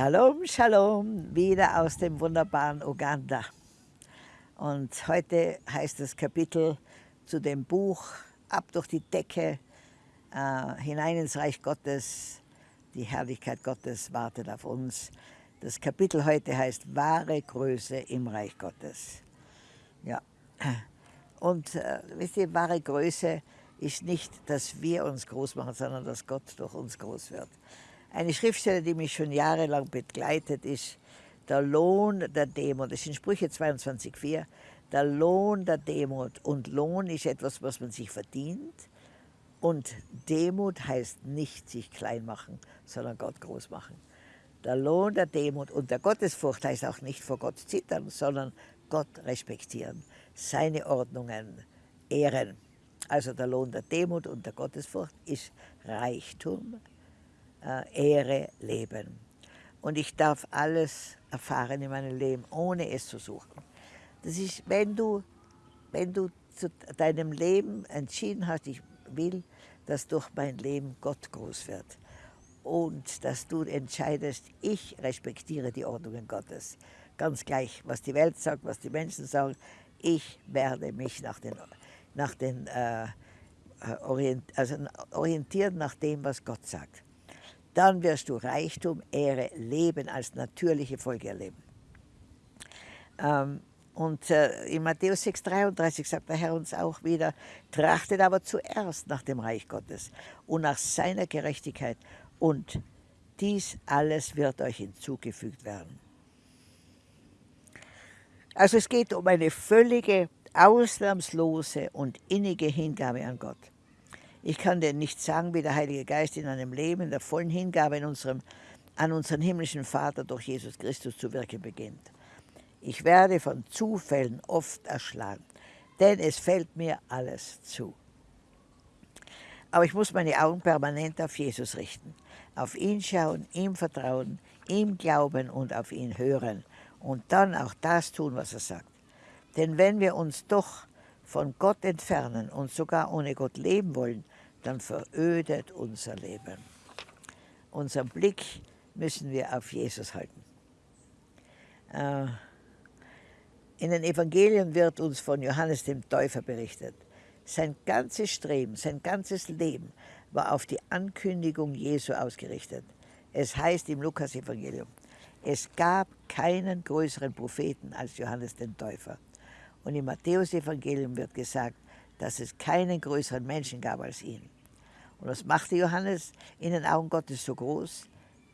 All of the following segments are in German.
Shalom, Shalom, wieder aus dem wunderbaren Uganda. Und heute heißt das Kapitel zu dem Buch Ab durch die Decke, äh, hinein ins Reich Gottes. Die Herrlichkeit Gottes wartet auf uns. Das Kapitel heute heißt Wahre Größe im Reich Gottes. Ja. Und äh, wisst ihr, wahre Größe ist nicht, dass wir uns groß machen, sondern dass Gott durch uns groß wird. Eine Schriftstelle, die mich schon jahrelang begleitet, ist der Lohn der Demut. Das sind Sprüche 22,4. Der Lohn der Demut. Und Lohn ist etwas, was man sich verdient. Und Demut heißt nicht sich klein machen, sondern Gott groß machen. Der Lohn der Demut und der Gottesfurcht heißt auch nicht vor Gott zittern, sondern Gott respektieren, seine Ordnungen ehren. Also der Lohn der Demut und der Gottesfurcht ist Reichtum, äh, Ehre, Leben. Und ich darf alles erfahren in meinem Leben, ohne es zu suchen. Das ist, wenn du, wenn du zu deinem Leben entschieden hast, ich will, dass durch mein Leben Gott groß wird. Und dass du entscheidest, ich respektiere die Ordnungen Gottes. Ganz gleich, was die Welt sagt, was die Menschen sagen. Ich werde mich nach den, nach den äh, orient, also orientieren nach dem, was Gott sagt dann wirst du Reichtum, Ehre, Leben als natürliche Folge erleben. Ähm, und äh, in Matthäus 6,33 sagt der Herr uns auch wieder, trachtet aber zuerst nach dem Reich Gottes und nach seiner Gerechtigkeit und dies alles wird euch hinzugefügt werden. Also es geht um eine völlige, ausnahmslose und innige Hingabe an Gott. Ich kann dir nicht sagen, wie der Heilige Geist in einem Leben der vollen Hingabe in unserem, an unseren himmlischen Vater durch Jesus Christus zu wirken beginnt. Ich werde von Zufällen oft erschlagen, denn es fällt mir alles zu. Aber ich muss meine Augen permanent auf Jesus richten, auf ihn schauen, ihm vertrauen, ihm glauben und auf ihn hören und dann auch das tun, was er sagt. Denn wenn wir uns doch von Gott entfernen und sogar ohne Gott leben wollen, dann verödet unser Leben. Unseren Blick müssen wir auf Jesus halten. Äh, in den Evangelien wird uns von Johannes dem Täufer berichtet. Sein ganzes Streben, sein ganzes Leben war auf die Ankündigung Jesu ausgerichtet. Es heißt im Lukas-Evangelium, es gab keinen größeren Propheten als Johannes den Täufer. Und im Matthäus-Evangelium wird gesagt, dass es keinen größeren Menschen gab als ihn. Und was machte Johannes in den Augen Gottes so groß?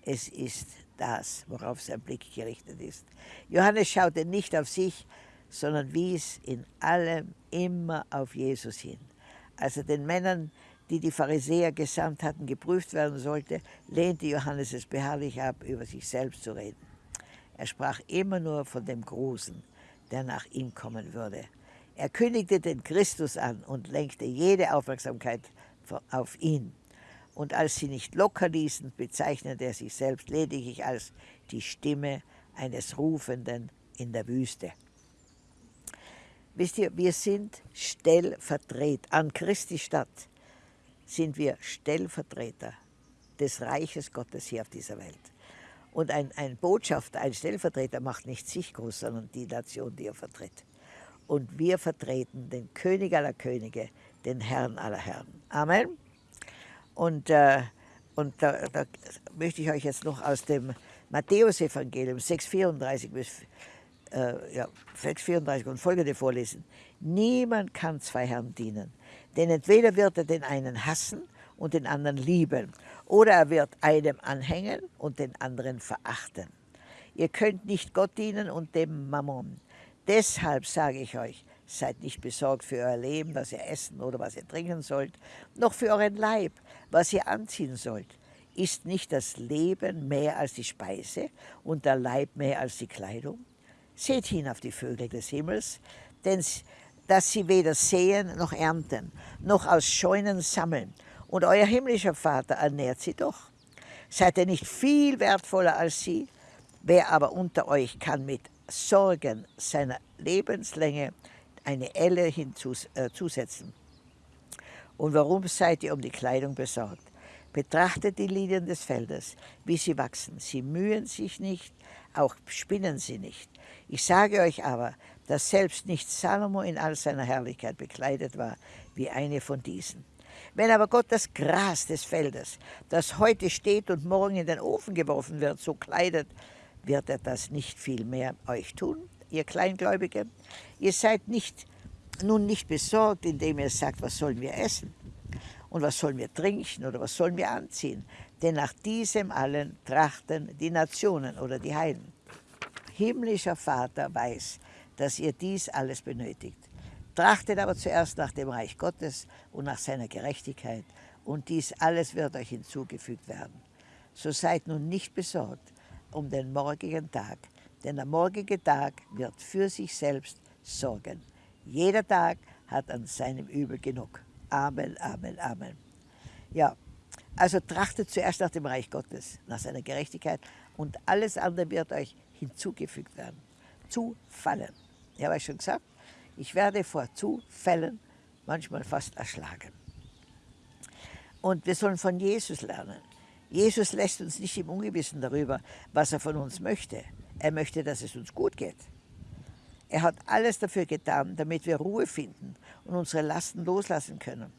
Es ist das, worauf sein Blick gerichtet ist. Johannes schaute nicht auf sich, sondern wies in allem immer auf Jesus hin. Als er den Männern, die die Pharisäer gesandt hatten, geprüft werden sollte, lehnte Johannes es beharrlich ab, über sich selbst zu reden. Er sprach immer nur von dem Großen, der nach ihm kommen würde. Er kündigte den Christus an und lenkte jede Aufmerksamkeit auf ihn. Und als sie nicht locker ließen, bezeichnete er sich selbst lediglich als die Stimme eines Rufenden in der Wüste. Wisst ihr, wir sind Stellvertreter, an Christi Stadt sind wir Stellvertreter des Reiches Gottes hier auf dieser Welt. Und ein, ein Botschafter, ein Stellvertreter macht nicht sich groß, sondern die Nation, die er vertritt. Und wir vertreten den König aller Könige, den Herrn aller Herren. Amen. Und, äh, und da, da, möchte ich euch jetzt noch aus dem Matthäusevangelium 6,34 bis äh, ja, 6,34 und folgende vorlesen. Niemand kann zwei Herren dienen, denn entweder wird er den einen hassen und den anderen lieben, oder er wird einem anhängen und den anderen verachten. Ihr könnt nicht Gott dienen und dem Mammon. Deshalb sage ich euch, seid nicht besorgt für euer Leben, was ihr essen oder was ihr trinken sollt, noch für euren Leib, was ihr anziehen sollt. Ist nicht das Leben mehr als die Speise und der Leib mehr als die Kleidung? Seht hin auf die Vögel des Himmels, denn dass sie weder säen noch ernten, noch aus Scheunen sammeln, und euer himmlischer Vater ernährt sie doch. Seid ihr nicht viel wertvoller als sie? Wer aber unter euch kann mit Sorgen seiner Lebenslänge eine Elle hinzusetzen? Äh, Und warum seid ihr um die Kleidung besorgt? Betrachtet die Lilien des Feldes, wie sie wachsen. Sie mühen sich nicht, auch spinnen sie nicht. Ich sage euch aber, dass selbst nicht Salomo in all seiner Herrlichkeit bekleidet war wie eine von diesen. Wenn aber Gott das Gras des Feldes, das heute steht und morgen in den Ofen geworfen wird, so kleidet, wird er das nicht viel mehr euch tun, ihr Kleingläubige? Ihr seid nicht, nun nicht besorgt, indem ihr sagt, was sollen wir essen? Und was sollen wir trinken oder was sollen wir anziehen? Denn nach diesem allen trachten die Nationen oder die Heiden. Himmlischer Vater weiß, dass ihr dies alles benötigt. Trachtet aber zuerst nach dem Reich Gottes und nach seiner Gerechtigkeit, und dies alles wird euch hinzugefügt werden. So seid nun nicht besorgt um den morgigen Tag, denn der morgige Tag wird für sich selbst sorgen. Jeder Tag hat an seinem Übel genug. Amen, Amen, Amen. Ja, also trachtet zuerst nach dem Reich Gottes, nach seiner Gerechtigkeit und alles andere wird euch hinzugefügt werden. Zufallen. Ich habe euch schon gesagt, ich werde vor Zufällen manchmal fast erschlagen. Und wir sollen von Jesus lernen. Jesus lässt uns nicht im Ungewissen darüber, was er von uns möchte. Er möchte, dass es uns gut geht. Er hat alles dafür getan, damit wir Ruhe finden und unsere Lasten loslassen können.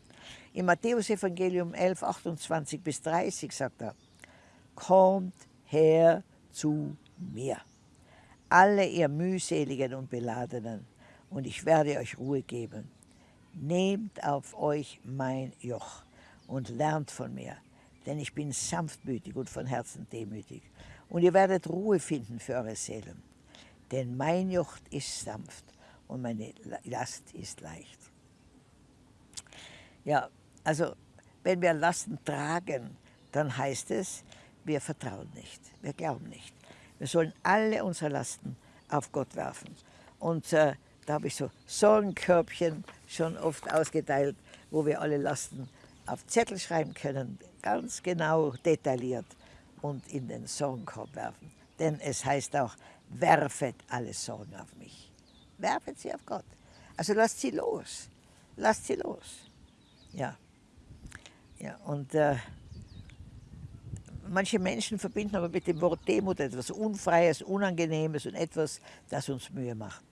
Im Matthäus-Evangelium 11, 28 bis 30 sagt er, Kommt her zu mir, alle ihr mühseligen und beladenen, und ich werde euch Ruhe geben. Nehmt auf euch mein Joch und lernt von mir, denn ich bin sanftmütig und von Herzen demütig. Und ihr werdet Ruhe finden für eure Seelen. Denn mein Joch ist sanft und meine Last ist leicht. Ja, also wenn wir Lasten tragen, dann heißt es, wir vertrauen nicht, wir glauben nicht. Wir sollen alle unsere Lasten auf Gott werfen. Und äh, da habe ich so Sorgenkörbchen schon oft ausgeteilt, wo wir alle Lasten auf Zettel schreiben können, ganz genau detailliert und in den Sorgenkorb werfen. Denn es heißt auch, werfet alle Sorgen auf mich. Werfet sie auf Gott. Also lasst sie los. Lasst sie los. Ja. Ja, und äh, manche Menschen verbinden aber mit dem Wort Demut etwas Unfreies, Unangenehmes und etwas, das uns Mühe macht.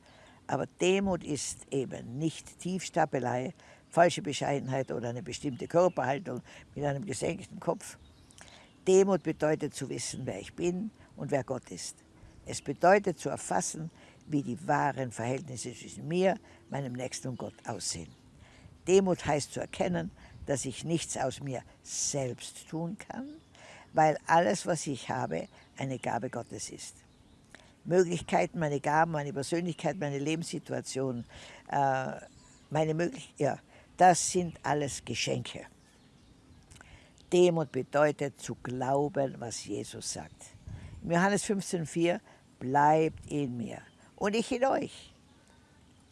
Aber Demut ist eben nicht Tiefstapelei, falsche Bescheidenheit oder eine bestimmte Körperhaltung mit einem gesenkten Kopf. Demut bedeutet zu wissen, wer ich bin und wer Gott ist. Es bedeutet zu erfassen, wie die wahren Verhältnisse zwischen mir, meinem Nächsten und Gott aussehen. Demut heißt zu erkennen, dass ich nichts aus mir selbst tun kann, weil alles, was ich habe, eine Gabe Gottes ist. Möglichkeiten, meine Gaben, meine Persönlichkeit, meine Lebenssituation, äh, meine Möglichkeiten, ja, das sind alles Geschenke. Demut bedeutet zu glauben, was Jesus sagt. Im Johannes 15,4 bleibt in mir und ich in euch.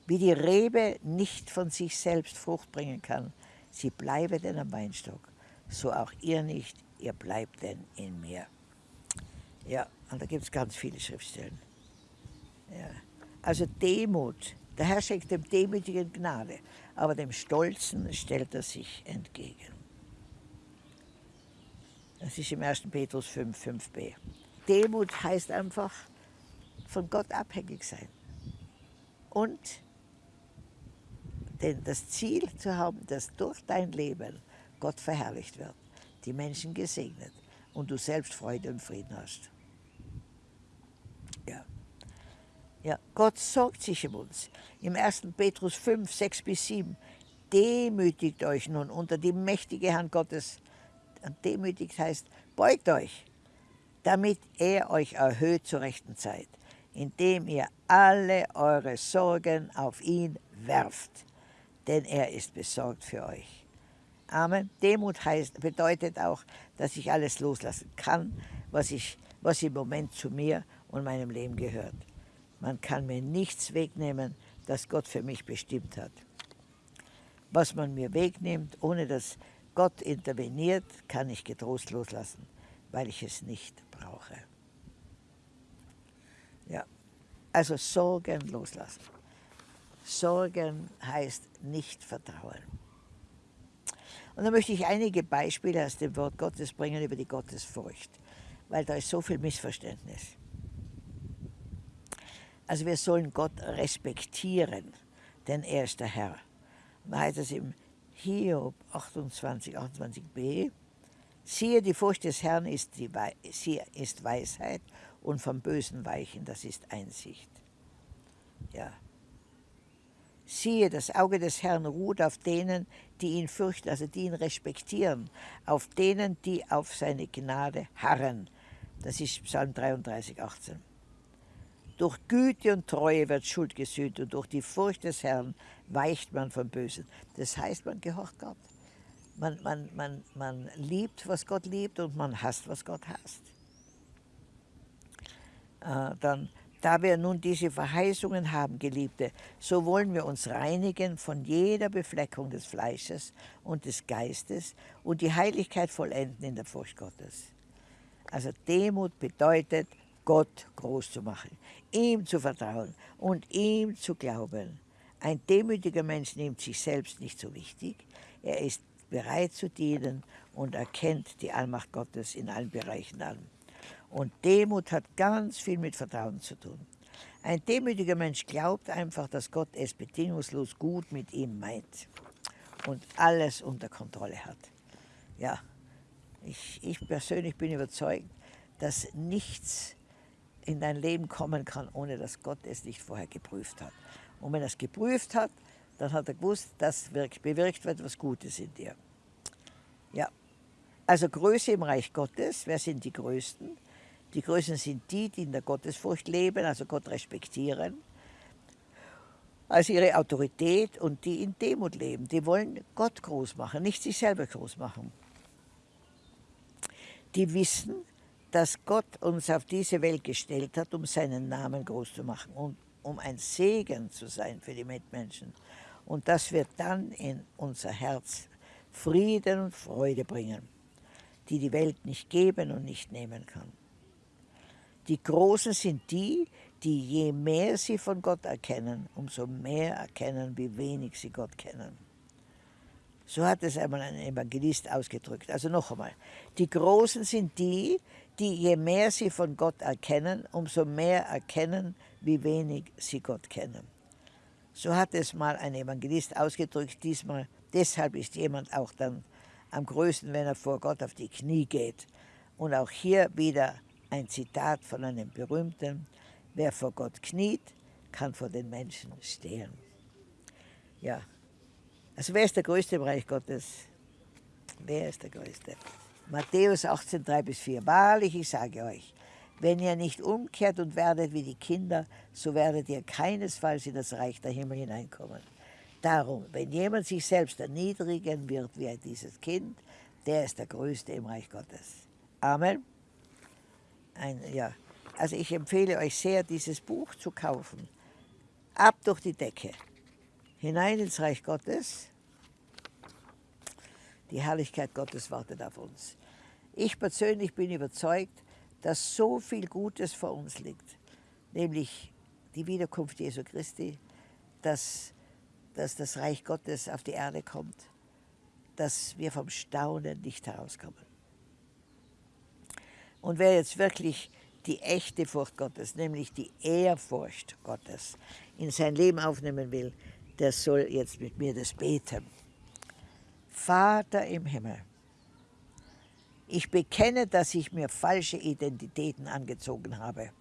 Wie die Rebe nicht von sich selbst Frucht bringen kann, sie bleibe denn am Weinstock, so auch ihr nicht, ihr bleibt denn in mir. Ja, und da gibt es ganz viele Schriftstellen. Ja. Also Demut. Der Herr schenkt dem Demütigen Gnade, aber dem Stolzen stellt er sich entgegen. Das ist im 1. Petrus 5, 5b. Demut heißt einfach von Gott abhängig sein. Und denn das Ziel zu haben, dass durch dein Leben Gott verherrlicht wird, die Menschen gesegnet und du selbst Freude und Frieden hast. Ja. Ja, Gott sorgt sich um uns. Im 1. Petrus 5, 6 bis 7. Demütigt euch nun unter die mächtige Hand Gottes. Demütigt heißt, beugt euch, damit er euch erhöht zur rechten Zeit, indem ihr alle eure Sorgen auf ihn werft, denn er ist besorgt für euch. Amen. Demut heißt, bedeutet auch, dass ich alles loslassen kann, was, ich, was im Moment zu mir und meinem Leben gehört. Man kann mir nichts wegnehmen, das Gott für mich bestimmt hat. Was man mir wegnimmt, ohne dass Gott interveniert, kann ich getrost loslassen, weil ich es nicht brauche. Ja, also Sorgen loslassen. Sorgen heißt nicht vertrauen. Und da möchte ich einige Beispiele aus dem Wort Gottes bringen über die Gottesfurcht, weil da ist so viel Missverständnis. Also wir sollen Gott respektieren, denn er ist der Herr. Da heißt es im Hiob 28, 28b, siehe, die Furcht des Herrn ist, die, sie ist Weisheit und vom Bösen weichen, das ist Einsicht. Ja. Siehe, das Auge des Herrn ruht auf denen, die ihn fürchten, also die ihn respektieren, auf denen, die auf seine Gnade harren. Das ist Psalm 33, 18. Durch Güte und Treue wird Schuld gesühnt und durch die Furcht des Herrn weicht man vom Bösen. Das heißt, man gehorcht Gott. Man, man, man, man liebt, was Gott liebt und man hasst, was Gott hasst. Äh, dann da wir nun diese Verheißungen haben, Geliebte, so wollen wir uns reinigen von jeder Befleckung des Fleisches und des Geistes und die Heiligkeit vollenden in der Furcht Gottes. Also Demut bedeutet, Gott groß zu machen, ihm zu vertrauen und ihm zu glauben. Ein demütiger Mensch nimmt sich selbst nicht so wichtig, er ist bereit zu dienen und erkennt die Allmacht Gottes in allen Bereichen an. Und Demut hat ganz viel mit Vertrauen zu tun. Ein demütiger Mensch glaubt einfach, dass Gott es bedingungslos gut mit ihm meint und alles unter Kontrolle hat. Ja, ich, ich persönlich bin überzeugt, dass nichts in dein Leben kommen kann, ohne dass Gott es nicht vorher geprüft hat. Und wenn er es geprüft hat, dann hat er gewusst, das bewirkt etwas Gutes in dir. Ja, also Größe im Reich Gottes, wer sind die Größten? Die Größten sind die, die in der Gottesfurcht leben, also Gott respektieren, als ihre Autorität und die in Demut leben. Die wollen Gott groß machen, nicht sich selber groß machen. Die wissen, dass Gott uns auf diese Welt gestellt hat, um seinen Namen groß zu machen und um ein Segen zu sein für die Mitmenschen. Und das wird dann in unser Herz Frieden und Freude bringen, die die Welt nicht geben und nicht nehmen kann. Die Großen sind die, die je mehr sie von Gott erkennen, umso mehr erkennen, wie wenig sie Gott kennen. So hat es einmal ein Evangelist ausgedrückt. Also noch einmal, die Großen sind die, die je mehr sie von Gott erkennen, umso mehr erkennen, wie wenig sie Gott kennen. So hat es mal ein Evangelist ausgedrückt, diesmal. Deshalb ist jemand auch dann am größten, wenn er vor Gott auf die Knie geht. Und auch hier wieder ein Zitat von einem berühmten, wer vor Gott kniet, kann vor den Menschen stehen. Ja, also wer ist der Größte im Reich Gottes? Wer ist der Größte? Matthäus 18, 3 bis 4. Wahrlich, ich sage euch, wenn ihr nicht umkehrt und werdet wie die Kinder, so werdet ihr keinesfalls in das Reich der Himmel hineinkommen. Darum, wenn jemand sich selbst erniedrigen wird wie dieses Kind, der ist der Größte im Reich Gottes. Amen ein, ja, also ich empfehle euch sehr, dieses Buch zu kaufen. Ab durch die Decke, hinein ins Reich Gottes. Die Herrlichkeit Gottes wartet auf uns. Ich persönlich bin überzeugt, dass so viel Gutes vor uns liegt, nämlich die Wiederkunft Jesu Christi, dass, dass das Reich Gottes auf die Erde kommt, dass wir vom Staunen nicht herauskommen. Und wer jetzt wirklich die echte Furcht Gottes, nämlich die Ehrfurcht Gottes, in sein Leben aufnehmen will, der soll jetzt mit mir das beten. Vater im Himmel, ich bekenne, dass ich mir falsche Identitäten angezogen habe,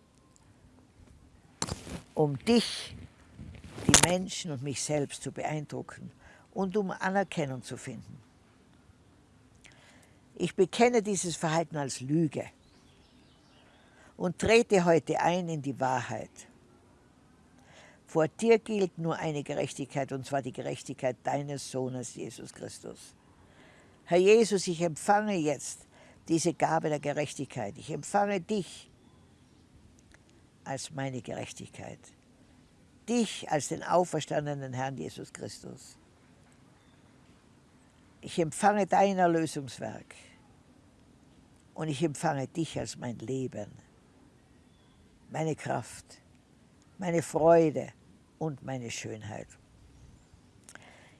um dich, die Menschen und mich selbst zu beeindrucken und um Anerkennung zu finden. Ich bekenne dieses Verhalten als Lüge und trete heute ein in die Wahrheit. Vor dir gilt nur eine Gerechtigkeit, und zwar die Gerechtigkeit deines Sohnes Jesus Christus. Herr Jesus, ich empfange jetzt diese Gabe der Gerechtigkeit. Ich empfange dich als meine Gerechtigkeit. Dich als den auferstandenen Herrn Jesus Christus. Ich empfange dein Erlösungswerk und ich empfange dich als mein Leben meine Kraft, meine Freude und meine Schönheit.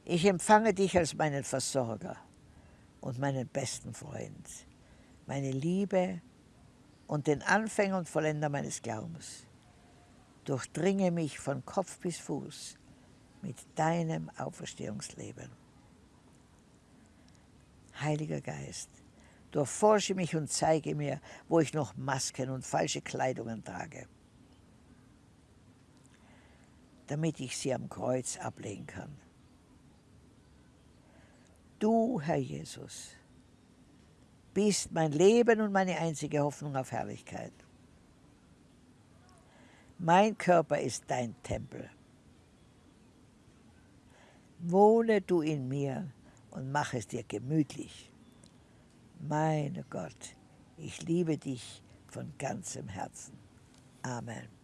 Ich empfange dich als meinen Versorger, und meinen besten Freund, meine Liebe und den Anfänger und Vollender meines Glaubens. Durchdringe mich von Kopf bis Fuß mit deinem Auferstehungsleben. Heiliger Geist, durchforsche mich und zeige mir, wo ich noch Masken und falsche Kleidungen trage, damit ich sie am Kreuz ablegen kann. Du, Herr Jesus, bist mein Leben und meine einzige Hoffnung auf Herrlichkeit. Mein Körper ist dein Tempel. Wohne du in mir und mach es dir gemütlich. Mein Gott, ich liebe dich von ganzem Herzen. Amen.